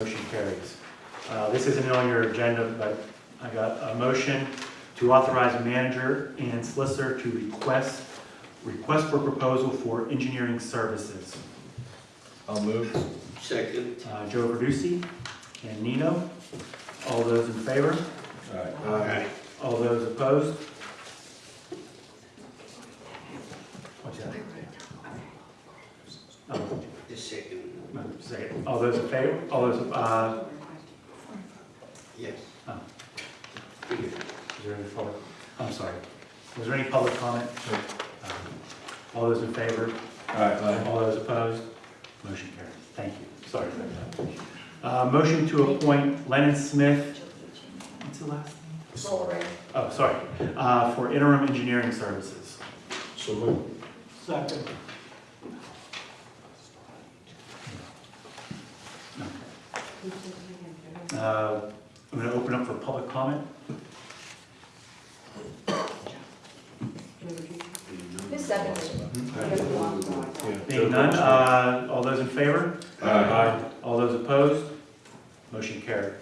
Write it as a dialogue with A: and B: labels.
A: Motion carries. Uh, This isn't on your agenda, but I got a motion to authorize a manager and solicitor to request, request for proposal for engineering services.
B: I'll move.
C: Second.
A: Uh, Joe Verducci and Nino, all those in favor?
B: Aye.
A: All those opposed? What's that? Oh,
C: The second.
A: No, say it. All those in favor? All those, uh,
C: Yes.
A: Oh.
C: Here.
A: Is there any public, I'm sorry, was there any public comment? Um, All those in favor?
B: Aye.
A: All those opposed? Motion carries. Thank you. Sorry for that. Uh, Motion to appoint Lennon Smith, what's the last name?
D: Lowry.
A: Oh, sorry, uh, for interim engineering services.
B: So move.
A: Second. Uh, I'm going to open up for public comment.
D: Who's seconded?
A: Being none, uh, all those in favor?
B: Aye.
A: All those opposed? Motion carried.